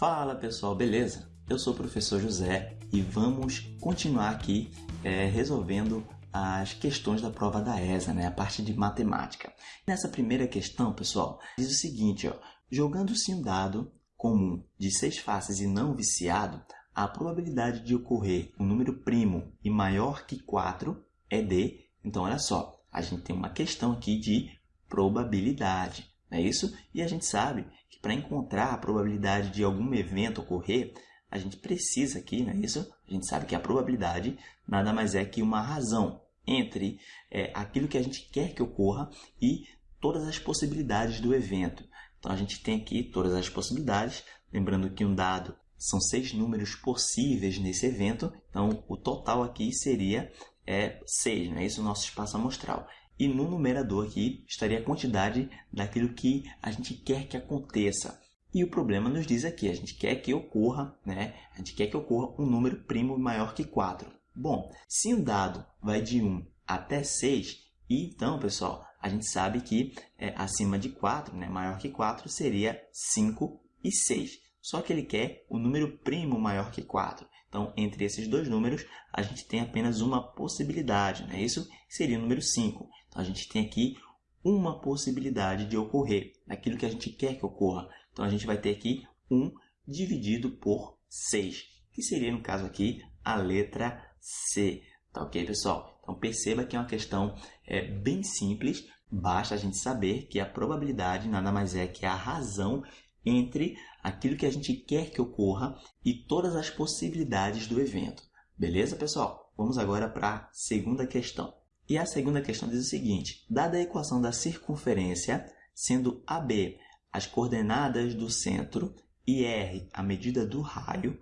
Fala pessoal, beleza? Eu sou o professor José e vamos continuar aqui é, resolvendo as questões da prova da ESA, né? a parte de matemática. Nessa primeira questão, pessoal, diz o seguinte: ó, jogando-se um dado comum de seis faces e não viciado, a probabilidade de ocorrer um número primo e maior que 4 é de. Então, olha só, a gente tem uma questão aqui de probabilidade, não é isso? E a gente sabe que para encontrar a probabilidade de algum evento ocorrer, a gente precisa aqui, não é isso? A gente sabe que a probabilidade nada mais é que uma razão entre é, aquilo que a gente quer que ocorra e todas as possibilidades do evento. Então a gente tem aqui todas as possibilidades, lembrando que um dado são seis números possíveis nesse evento, então o total aqui seria é 6, é isso o nosso espaço amostral. E no numerador aqui estaria a quantidade daquilo que a gente quer que aconteça. E o problema nos diz aqui, a gente quer que ocorra, né? A gente quer que ocorra um número primo maior que 4. Bom, se um dado vai de 1 até 6, então, pessoal, a gente sabe que é, acima de 4, né, maior que 4, seria 5 e 6. Só que ele quer o número primo maior que 4. Então, entre esses dois números, a gente tem apenas uma possibilidade, não é isso? Seria o número 5. Então, a gente tem aqui uma possibilidade de ocorrer, daquilo que a gente quer que ocorra. Então, a gente vai ter aqui 1 dividido por 6, que seria, no caso aqui, a letra C. Tá ok, pessoal? Então, perceba que é uma questão é, bem simples. Basta a gente saber que a probabilidade nada mais é que a razão entre aquilo que a gente quer que ocorra e todas as possibilidades do evento. Beleza, pessoal? Vamos agora para a segunda questão. E a segunda questão diz o seguinte: dada a equação da circunferência, sendo AB as coordenadas do centro e R a medida do raio,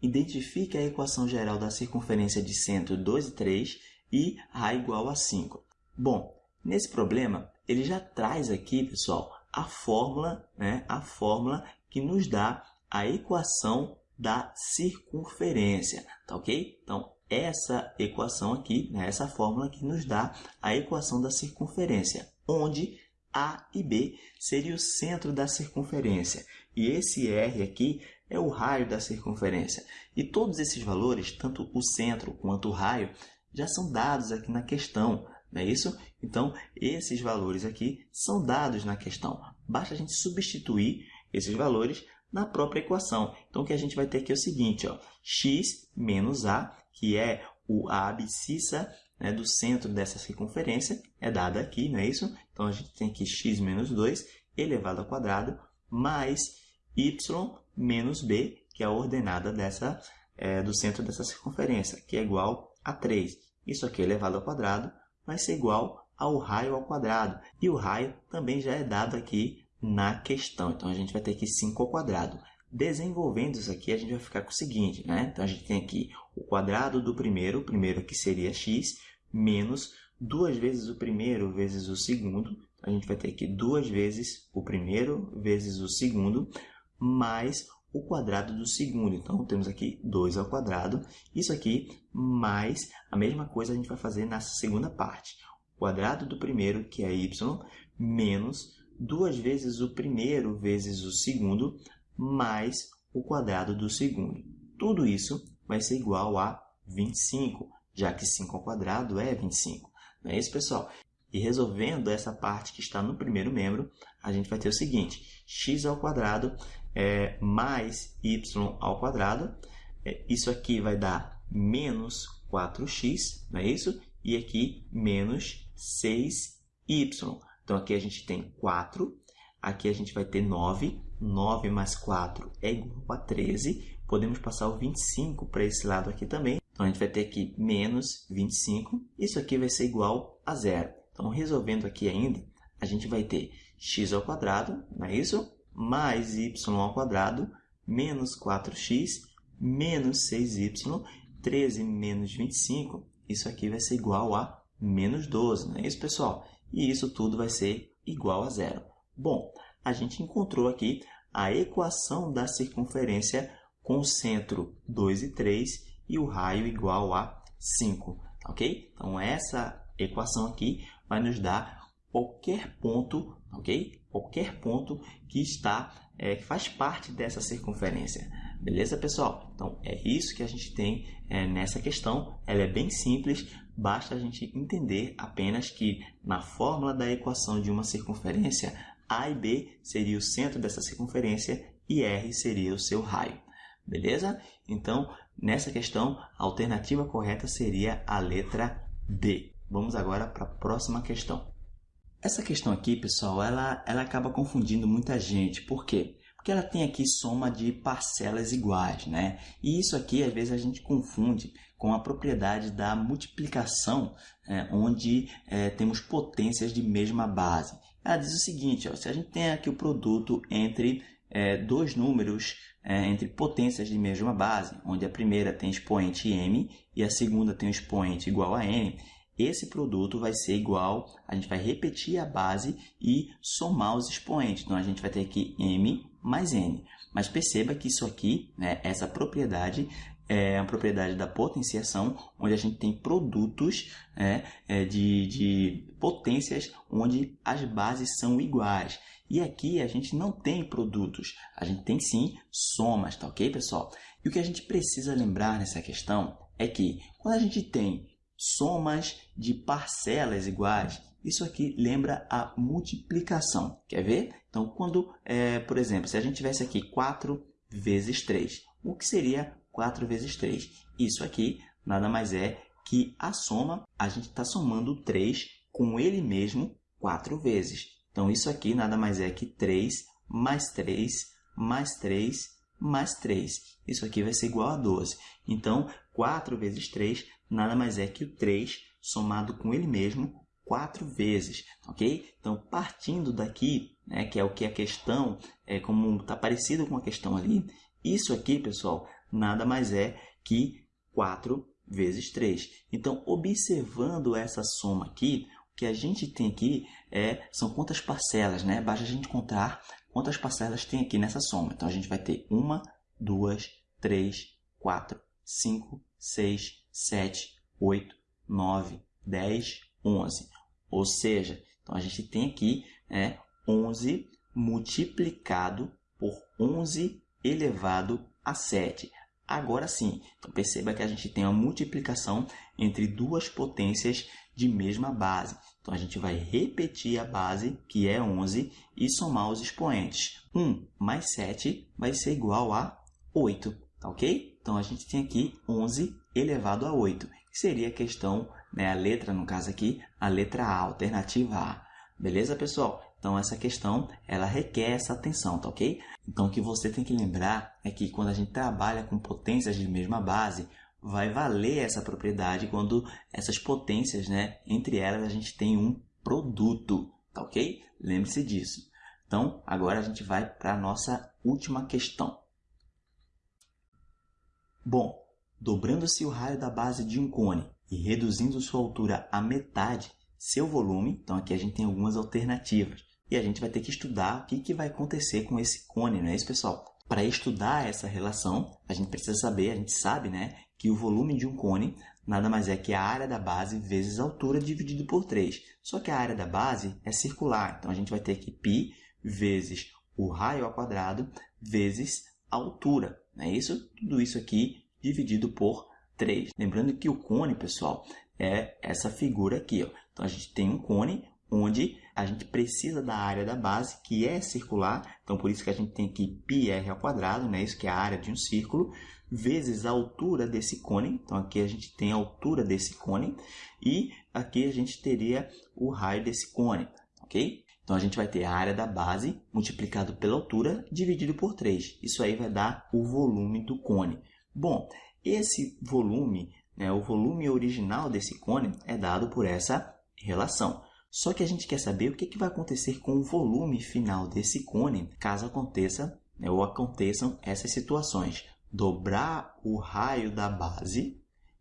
identifique a equação geral da circunferência de centro 2 e 3 e A igual a 5. Bom, nesse problema, ele já traz aqui, pessoal, a fórmula, né, a fórmula que nos dá a equação da circunferência, tá ok? Então, essa equação aqui, né, essa fórmula que nos dá a equação da circunferência, onde A e B seria o centro da circunferência e esse R aqui é o raio da circunferência. E todos esses valores, tanto o centro quanto o raio, já são dados aqui na questão, não é isso? Então, esses valores aqui são dados na questão. Basta a gente substituir esses valores na própria equação. Então, o que a gente vai ter aqui é o seguinte, ó, x menos a, que é o, a abscissa né, do centro dessa circunferência, é dada aqui, não é isso? Então, a gente tem aqui x menos 2 elevado ao quadrado, mais y menos b, que é a ordenada dessa, é, do centro dessa circunferência, que é igual a 3. Isso aqui elevado ao quadrado vai ser igual ao raio ao quadrado. E o raio também já é dado aqui na questão. Então, a gente vai ter aqui 5 ao quadrado. Desenvolvendo isso aqui, a gente vai ficar com o seguinte, né? Então, a gente tem aqui o quadrado do primeiro, o primeiro aqui seria x, menos duas vezes o primeiro vezes o segundo. A gente vai ter aqui duas vezes o primeiro vezes o segundo, mais o quadrado do segundo. Então, temos aqui 2 ao quadrado. Isso aqui mais a mesma coisa a gente vai fazer nessa segunda parte. O quadrado do primeiro, que é y, menos duas vezes o primeiro vezes o segundo, mais o quadrado do segundo. Tudo isso vai ser igual a 25, já que 5 ao quadrado é 25. Não é isso, pessoal? E resolvendo essa parte que está no primeiro membro, a gente vai ter o seguinte, x ao quadrado é, mais y ao quadrado. É, isso aqui vai dar menos 4x, não é isso? E aqui menos 6y. Então, aqui a gente tem 4, aqui a gente vai ter 9, 9 mais 4 é igual a 13. Podemos passar o 25 para esse lado aqui também. Então, a gente vai ter aqui menos 25. Isso aqui vai ser igual a zero. Então, resolvendo aqui ainda, a gente vai ter x ao quadrado, não é isso? mais y ao quadrado menos 4x menos 6y, 13 menos 25, isso aqui vai ser igual a menos 12, não é isso, pessoal? E isso tudo vai ser igual a zero. Bom, a gente encontrou aqui a equação da circunferência com o centro 2 e 3 e o raio igual a 5, ok? Então, essa equação aqui vai nos dar qualquer ponto, ok? Qualquer ponto que está, é, que faz parte dessa circunferência. Beleza, pessoal? Então, é isso que a gente tem é, nessa questão. Ela é bem simples, basta a gente entender apenas que na fórmula da equação de uma circunferência, A e B seria o centro dessa circunferência e R seria o seu raio. Beleza? Então, nessa questão, a alternativa correta seria a letra D. Vamos agora para a próxima questão. Essa questão aqui, pessoal, ela, ela acaba confundindo muita gente. Por quê? Porque ela tem aqui soma de parcelas iguais, né? E isso aqui, às vezes, a gente confunde com a propriedade da multiplicação, é, onde é, temos potências de mesma base. Ela diz o seguinte, ó, se a gente tem aqui o produto entre é, dois números é, entre potências de mesma base, onde a primeira tem expoente m e a segunda tem um expoente igual a n, esse produto vai ser igual, a gente vai repetir a base e somar os expoentes. Então, a gente vai ter aqui m mais n. Mas perceba que isso aqui, né, essa propriedade, é a propriedade da potenciação, onde a gente tem produtos né, é, de, de potências onde as bases são iguais. E aqui a gente não tem produtos, a gente tem sim somas, tá ok, pessoal? E o que a gente precisa lembrar nessa questão é que quando a gente tem somas de parcelas iguais, isso aqui lembra a multiplicação. Quer ver? Então, quando, é, por exemplo, se a gente tivesse aqui 4 vezes 3, o que seria 4 vezes 3? Isso aqui nada mais é que a soma, a gente está somando 3 com ele mesmo 4 vezes. Então, isso aqui nada mais é que 3 mais 3 mais 3 mais 3. Isso aqui vai ser igual a 12. Então, 4 vezes 3 nada mais é que o 3 somado com ele mesmo 4 vezes, ok? Então, partindo daqui, né, que é o que a questão, é como está parecido com a questão ali, isso aqui, pessoal, nada mais é que 4 vezes 3. Então, observando essa soma aqui, o que a gente tem aqui é, são quantas parcelas, né? Basta a gente contar quantas parcelas tem aqui nessa soma. Então, a gente vai ter uma, duas, três, quatro, cinco, seis, sete, oito, nove, dez, onze. Ou seja, então a gente tem aqui é, 11 multiplicado por 11 elevado a 7. Agora sim, então perceba que a gente tem uma multiplicação entre duas potências de mesma base. Então, a gente vai repetir a base, que é 11, e somar os expoentes. 1 mais 7 vai ser igual a 8, tá ok? Então, a gente tem aqui 11 elevado a 8, que seria a questão, né, a letra, no caso aqui, a letra A, alternativa A. Beleza, pessoal? Então, essa questão, ela requer essa atenção, tá ok? Então, o que você tem que lembrar é que quando a gente trabalha com potências de mesma base, vai valer essa propriedade quando essas potências, né, entre elas a gente tem um produto, tá ok? Lembre-se disso. Então, agora a gente vai para a nossa última questão. Bom, dobrando-se o raio da base de um cone e reduzindo sua altura à metade, seu volume, então aqui a gente tem algumas alternativas. E a gente vai ter que estudar o que, que vai acontecer com esse cone, não é isso, pessoal? Para estudar essa relação, a gente precisa saber, a gente sabe, né, que o volume de um cone nada mais é que a área da base vezes a altura dividido por 3. Só que a área da base é circular, então a gente vai ter que π vezes o raio ao quadrado vezes a altura. Não é isso? Tudo isso aqui dividido por 3. Lembrando que o cone, pessoal, é essa figura aqui. Ó. Então, a gente tem um cone onde a gente precisa da área da base, que é circular, então por isso que a gente tem aqui πr ao quadrado, né? isso que é a área de um círculo, vezes a altura desse cone, então aqui a gente tem a altura desse cone, e aqui a gente teria o raio desse cone, ok? Então a gente vai ter a área da base multiplicado pela altura dividido por 3. Isso aí vai dar o volume do cone. Bom, esse volume, né, o volume original desse cone é dado por essa relação. Só que a gente quer saber o que, que vai acontecer com o volume final desse cone caso aconteça né, ou aconteçam essas situações. Dobrar o raio da base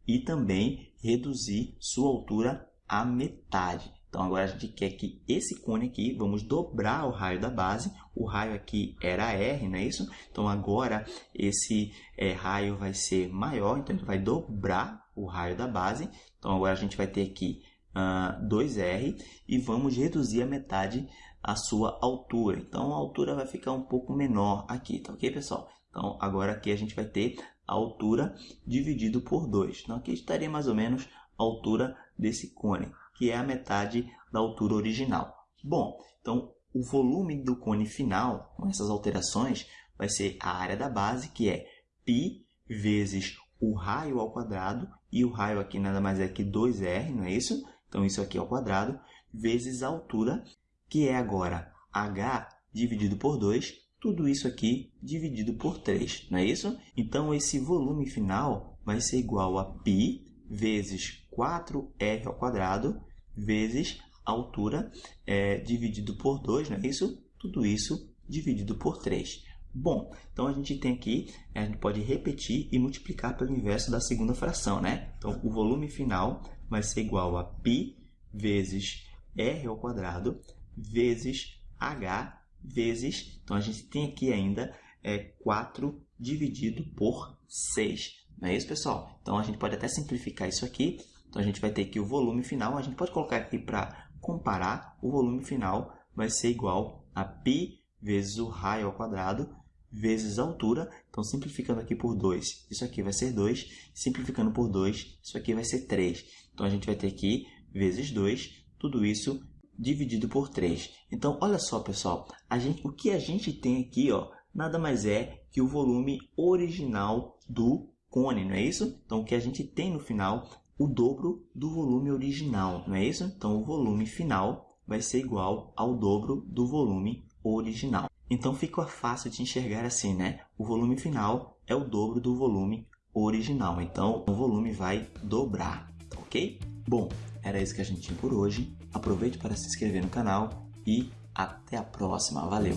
e também reduzir sua altura à metade. Então agora a gente quer que esse cone aqui, vamos dobrar o raio da base. O raio aqui era R, não é isso? Então agora esse é, raio vai ser maior, então ele vai dobrar o raio da base. Então agora a gente vai ter aqui uh, 2R e vamos reduzir a metade a sua altura. Então a altura vai ficar um pouco menor aqui, tá ok, pessoal? Então agora aqui a gente vai ter a altura dividido por 2. Então aqui estaria mais ou menos a altura desse cone, que é a metade da altura original. Bom, então o volume do cone final, com essas alterações, vai ser a área da base, que é π vezes o raio ao quadrado, e o raio aqui nada mais é que 2r, não é isso? Então isso aqui ao quadrado, vezes a altura, que é agora h dividido por 2, tudo isso aqui dividido por 3, não é isso? Então esse volume final vai ser igual a π vezes 4r ao quadrado vezes a altura é, dividido por 2, não é isso? Tudo isso dividido por 3. Bom, então a gente tem aqui, a gente pode repetir e multiplicar pelo inverso da segunda fração, né? Então, o volume final vai ser igual a π vezes r ao quadrado vezes h vezes, então a gente tem aqui ainda é 4 dividido por 6. Não é isso, pessoal? Então a gente pode até simplificar isso aqui. Então a gente vai ter aqui o volume final, a gente pode colocar aqui para comparar, o volume final vai ser igual a π vezes o raio ao quadrado vezes a altura. Então, simplificando aqui por 2, isso aqui vai ser 2. Simplificando por 2, isso aqui vai ser 3. Então, a gente vai ter aqui vezes 2, tudo isso dividido por 3. Então, olha só, pessoal, a gente, o que a gente tem aqui, ó, nada mais é que o volume original do cone, não é isso? Então, o que a gente tem no final, o dobro do volume original, não é isso? Então, o volume final vai ser igual ao dobro do volume original. Então fica fácil de enxergar assim, né? O volume final é o dobro do volume original. Então o volume vai dobrar, ok? Bom, era isso que a gente tinha por hoje. Aproveite para se inscrever no canal e até a próxima. Valeu!